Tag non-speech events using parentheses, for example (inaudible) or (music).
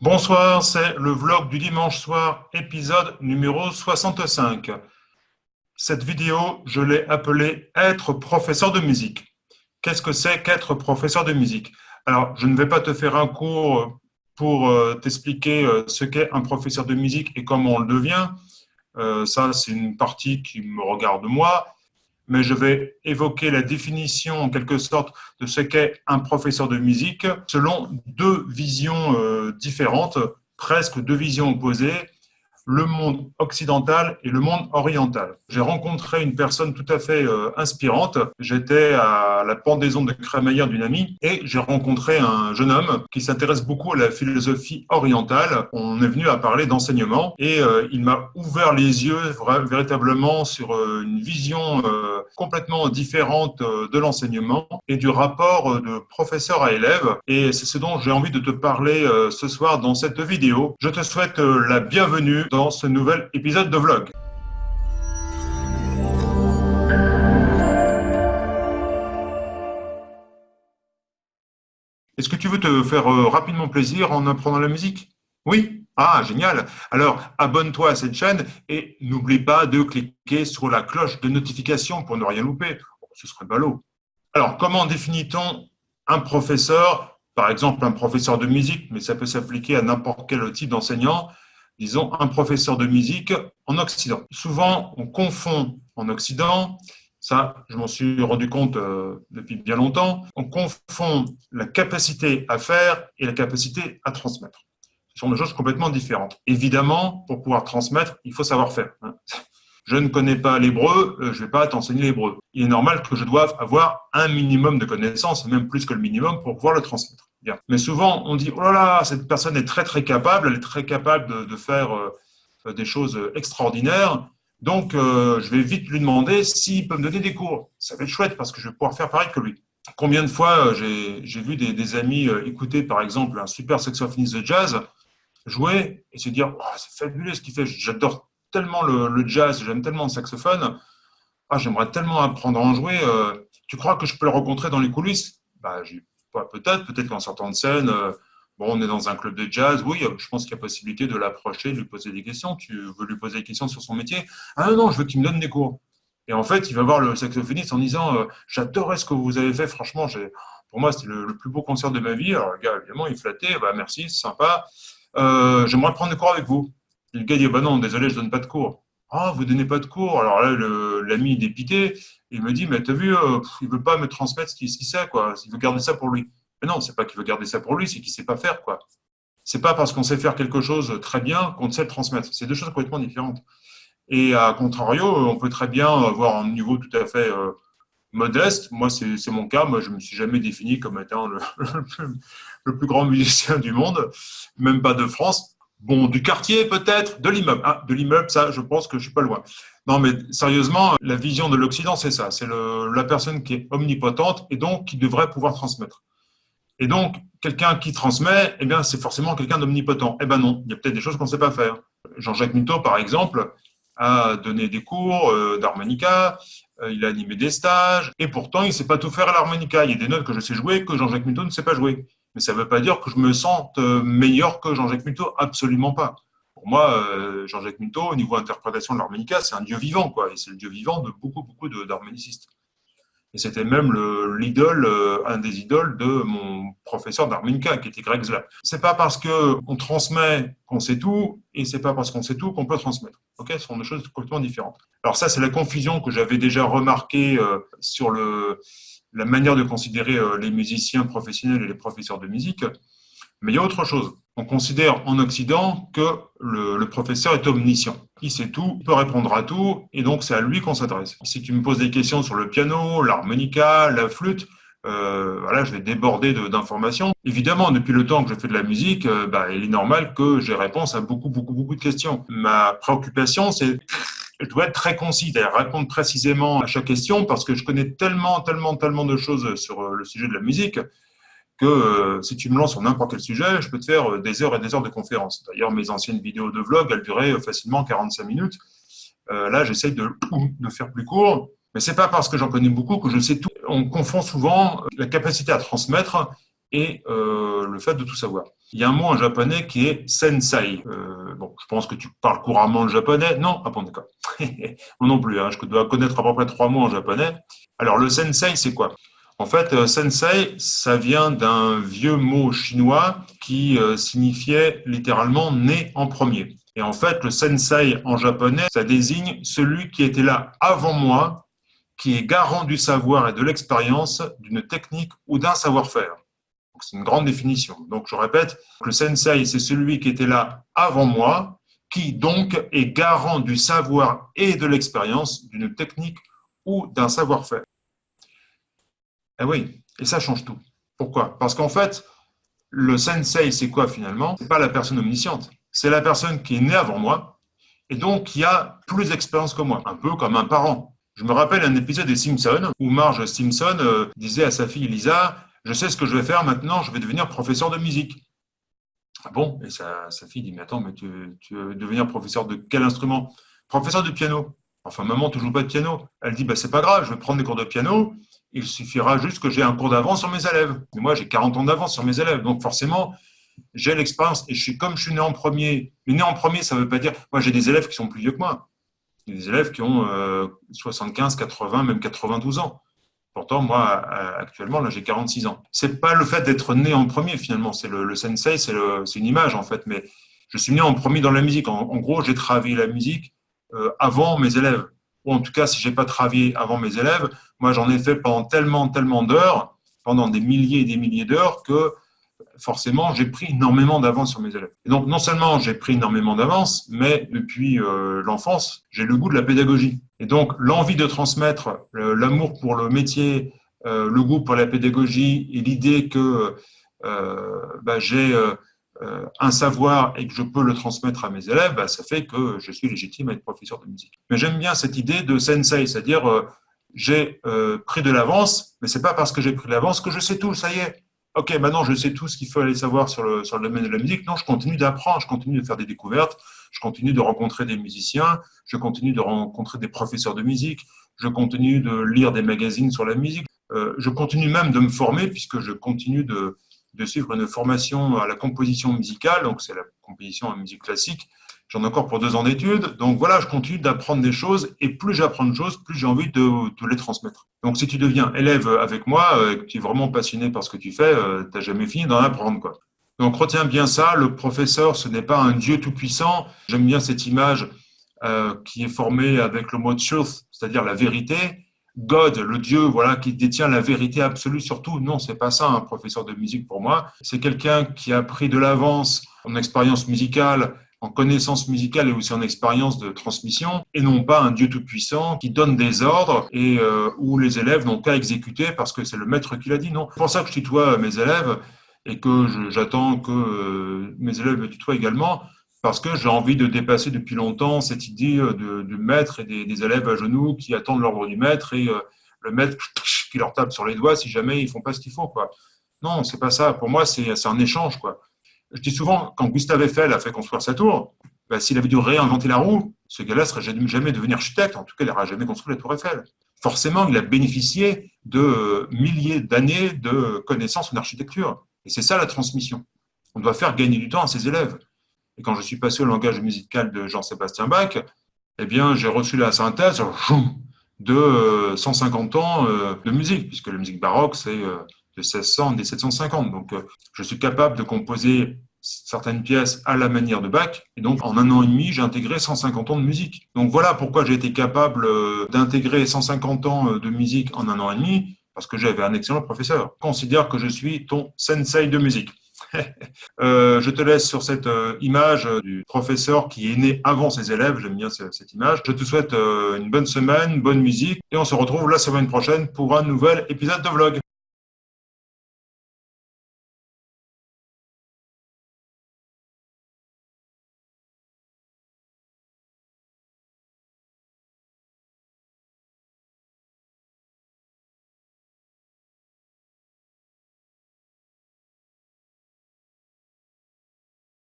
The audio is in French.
Bonsoir, c'est le vlog du dimanche soir, épisode numéro 65. Cette vidéo, je l'ai appelée « Être professeur de musique ». Qu'est-ce que c'est qu'être professeur de musique? Alors, je ne vais pas te faire un cours pour euh, t'expliquer euh, ce qu'est un professeur de musique et comment on le devient. Euh, ça, c'est une partie qui me regarde moi mais je vais évoquer la définition en quelque sorte de ce qu'est un professeur de musique selon deux visions euh, différentes, presque deux visions opposées, le monde occidental et le monde oriental. J'ai rencontré une personne tout à fait euh, inspirante. J'étais à la pendaison de crémaillère d'une amie et j'ai rencontré un jeune homme qui s'intéresse beaucoup à la philosophie orientale. On est venu à parler d'enseignement et euh, il m'a ouvert les yeux véritablement sur euh, une vision complètement différente de l'enseignement et du rapport de professeur à élève. Et c'est ce dont j'ai envie de te parler ce soir dans cette vidéo. Je te souhaite la bienvenue dans ce nouvel épisode de vlog. Est-ce que tu veux te faire euh, rapidement plaisir en apprenant la musique? Oui? Ah, génial Alors, abonne-toi à cette chaîne et n'oublie pas de cliquer sur la cloche de notification pour ne rien louper. Oh, ce serait ballot. Alors, comment définit-on un professeur? Par exemple, un professeur de musique, mais ça peut s'appliquer à n'importe quel type d'enseignant disons, un professeur de musique en Occident. Souvent, on confond en Occident, ça, je m'en suis rendu compte euh, depuis bien longtemps, on confond la capacité à faire et la capacité à transmettre. Ce sont deux choses complètement différentes. Évidemment, pour pouvoir transmettre, il faut savoir faire. Hein. Je ne connais pas l'hébreu, euh, je ne vais pas t'enseigner l'hébreu. Il est normal que je doive avoir un minimum de connaissances, même plus que le minimum, pour pouvoir le transmettre. Mais souvent, on dit, oh là là, cette personne est très très capable, elle est très capable de, faire euh, des choses extraordinaires, donc euh, je vais vite lui demander s'il peut me donner des cours. Ça va être chouette parce que je vais pouvoir faire pareil que lui. Combien de fois euh, j'ai vu des, amis écouter par exemple un super saxophoniste de jazz jouer et se dire, oh, c'est fabuleux ce qu'il fait, j'adore tellement le, jazz, j'aime tellement le saxophone, ah, j'aimerais tellement apprendre à en jouer, tu crois que je peux le rencontrer dans les coulisses? Bah, Peut-être, peut-être qu'en sortant de scène, euh, bon, on est dans un club de jazz, oui, je pense qu'il y a possibilité de l'approcher, de lui poser des questions. Tu veux lui poser des questions sur son métier? Ah non, je veux qu'il me donne des cours. Et en fait, il va voir le saxophoniste en disant euh, J'adorais ce que vous avez fait, franchement, pour moi, c'était le, plus beau concert de ma vie. Alors, le gars, évidemment, il flattait bah, Merci, c'est sympa. Euh, j'aimerais prendre des cours avec vous. Et le gars dit bah Non, désolé, je ne donne pas de cours. Ah, vous donnez pas de cours Alors là, l'ami dépité. Il me dit, mais t'as vu, euh, il veut pas me transmettre ce qu'il sait, quoi. Il veut garder ça pour lui. Mais non, c'est pas qu'il veut garder ça pour lui, c'est qu'il sait pas faire, quoi. C'est pas parce qu'on sait faire quelque chose très bien qu'on sait le transmettre. C'est deux choses complètement différentes. Et à contrario, on peut très bien avoir un niveau tout à fait euh, modeste. Moi, c'est mon cas. Moi, je me suis jamais défini comme étant le (laughs) plus grand musicien du monde, même pas de France. Bon, du quartier peut-être, de l'immeuble. Ah, de l'immeuble, ça, je pense que je suis pas loin. Non, mais sérieusement, la vision de l'Occident, c'est ça. C'est la personne qui est omnipotente et donc qui devrait pouvoir transmettre. Et donc, quelqu'un qui transmet, eh bien, c'est forcément quelqu'un d'omnipotent. Eh bien non, il y a peut-être des choses qu'on ne sait pas faire. Jean-Jacques Muto, par exemple, a donné des cours euh, d'harmonica, euh, il a animé des stages, et pourtant, il ne sait pas tout faire à l'harmonica. Il y a des notes que je sais jouer que Jean-Jacques Muto ne sait pas jouer. Mais ça ne veut pas dire que je me sente euh, meilleur que Jean-Jacques Muto, absolument pas. Pour moi, euh, Jean-Jacques Muto, au niveau interprétation de l'harmonica, c'est un dieu vivant, quoi, et c'est le dieu vivant de beaucoup, beaucoup d'harmonicistes. Et c'était même l'idole, euh, un des idoles de mon professeur d'harmonica, qui était Greg Zlap. C'est pas parce qu'on transmet qu'on sait tout, et c'est pas parce qu'on sait tout qu'on peut transmettre. Ok, ce sont deux choses complètement différentes. Alors ça, c'est la confusion que j'avais déjà remarquée sur le, la manière de considérer euh, les musiciens professionnels et les professeurs de musique. Mais il y a autre chose. On considère en Occident que le, professeur est omniscient. Il sait tout, il peut répondre à tout, et donc c'est à lui qu'on s'adresse. Si tu me poses des questions sur le piano, l'harmonica, la flûte, euh, voilà, je vais déborder d'informations. Évidemment, depuis le temps que je fais de la musique, euh, bah, il est normal que j'ai réponse à beaucoup, beaucoup, beaucoup de questions. Ma préoccupation, c'est je dois être très concis, c'est-à-dire répondre précisément à chaque question parce que je connais tellement, tellement, tellement de choses sur euh, le sujet de la musique que euh, si tu me lances sur n'importe quel sujet, je peux te faire euh, des heures et des heures de conférences. D'ailleurs, mes anciennes vidéos de vlog, elles duraient facilement 45 minutes. là, j'essaye de, de faire plus court, mais c'est pas parce que j'en connais beaucoup que je sais tout. On confond souvent la capacité à transmettre et euh, le fait de tout savoir. Il y a un mot en japonais qui est sensei. Euh, bon, je pense que tu parles couramment le japonais. Non Ah bon, d'accord. Moi non plus, hein. je dois connaître à peu près trois mots en japonais. Alors, le sensei, c'est quoi? En fait, euh, sensei, ça vient d'un vieux mot chinois qui signifiait littéralement né en premier. Et en fait, le sensei en japonais, ça désigne celui qui était là avant moi, qui est garant du savoir et de l'expérience, d'une technique ou d'un savoir-faire. C'est une grande définition. Donc, je répète, le sensei, c'est celui qui était là avant moi, qui donc est garant du savoir et de l'expérience d'une technique ou d'un savoir-faire. Eh oui, et ça change tout. Pourquoi? Parce qu'en fait, le sensei, c'est quoi finalement? C'est pas la personne omnisciente. C'est la personne qui est née avant moi et donc qui a plus d'expérience que moi, un peu comme un parent. Je me rappelle un épisode des Simpsons où Marge Simpson euh, disait à sa fille Lisa je sais ce que je vais faire maintenant, je vais devenir professeur de musique. Ah bon? Et sa, fille dit, mais attends, mais tu, veux devenir professeur de quel instrument? Professeur de piano. Enfin, maman, tu joues pas de piano. Elle dit, bah, c'est pas grave, je vais prendre des cours de piano, il suffira juste que j'ai un cours d'avance sur mes élèves. Mais moi, j'ai 40 ans d'avance sur mes élèves, donc forcément, j'ai l'expérience, et je suis comme je suis né en premier. Mais né en premier, ça ne veut pas dire, moi j'ai des élèves qui sont plus vieux que moi. Des élèves qui ont 75, euh, 80, même 92 ans. Pourtant, moi, actuellement, là, j'ai 46 ans. C'est pas le fait d'être né en premier, finalement. C'est le, sensei, c'est une image, en fait. Mais je suis né en premier dans la musique. En, gros, j'ai travaillé la musique euh, avant mes élèves. Ou en tout cas, si j'ai pas travaillé avant mes élèves, moi, j'en ai fait pendant tellement, tellement d'heures, pendant des milliers et des milliers d'heures, que forcément, j'ai pris énormément d'avance sur mes élèves. Et donc, non seulement j'ai pris énormément d'avance, mais depuis euh, l'enfance, j'ai le goût de la pédagogie. Et donc, l'envie de transmettre l'amour pour le métier, euh, le goût pour la pédagogie et l'idée que euh, bah, j'ai un savoir et que je peux le transmettre à mes élèves, bah, ça fait que je suis légitime à être professeur de musique. Mais j'aime bien cette idée de sensei, c'est-à-dire j'ai pris de l'avance, mais c'est pas parce que j'ai pris de l'avance que je sais tout, ça y est ok, maintenant je sais tout ce qu'il faut aller savoir sur le domaine de la musique. Non, je continue d'apprendre, je continue de faire des découvertes, je continue de rencontrer des musiciens, je continue de rencontrer des professeurs de musique, je continue de lire des magazines sur la musique, euh, je continue même de me former puisque je continue de, de suivre une formation à la composition musicale, donc c'est la composition en musique classique, J'en ai encore pour deux ans d'études. Donc voilà, je continue d'apprendre des choses et plus j'apprends de choses, plus j'ai envie de, te les transmettre. Donc si tu deviens élève avec moi, euh, que tu es vraiment passionné par ce que tu fais, euh, tu n'as jamais fini d'en apprendre. Quoi. Donc retiens bien ça, le professeur, ce n'est pas un Dieu tout-puissant. J'aime bien cette image euh, qui est formée avec le mot truth, c'est-à-dire la vérité. God, le Dieu, voilà, qui détient la vérité absolue sur tout. Non, c'est pas ça un professeur de musique pour moi. C'est quelqu'un qui a pris de l'avance en expérience musicale en connaissance musicale et aussi en expérience de transmission, et non pas un Dieu tout-puissant qui donne des ordres et euh, où les élèves n'ont qu'à exécuter parce que c'est le maître qui l'a dit. Non. C'est pour ça que je tutoie mes élèves et que j'attends que euh, mes élèves me tutoient également, parce que j'ai envie de dépasser depuis longtemps cette idée euh, de, du maître et des, élèves à genoux qui attendent l'ordre du maître et le maître (laughs) qui leur tape sur les doigts si jamais ils font pas ce qu'il faut. Quoi. Non, c'est pas ça. Pour moi, c'est un échange. Quoi. Je dis souvent, quand Gustave Eiffel a fait construire sa tour, bah, s'il avait dû réinventer la roue, ce gars-là ne serait jamais devenu architecte, en tout cas, il n'aurait jamais construit la tour Eiffel. Forcément, il a bénéficié de milliers d'années de connaissances en architecture. Et c'est ça la transmission. On doit faire gagner du temps à ses élèves. Et quand je suis passé au langage musical de Jean-Sébastien Bach, eh bien, j'ai reçu la synthèse de 150 ans euh, de musique, puisque la musique baroque, c'est euh, de 1600 1750. Donc, euh, je suis capable de composer certaines pièces à la manière de Bach. Et donc, en un an et demi, j'ai intégré 150 ans de musique. Donc, voilà pourquoi j'ai été capable euh, d'intégrer 150 ans euh, de musique en un an et demi, parce que j'avais un excellent professeur. considère que je suis ton sensei de musique. (laughs) je te laisse sur cette image du professeur qui est né avant ses élèves. J'aime bien cette image. Je te souhaite une bonne semaine, bonne musique et on se retrouve la semaine prochaine pour un nouvel épisode de vlog.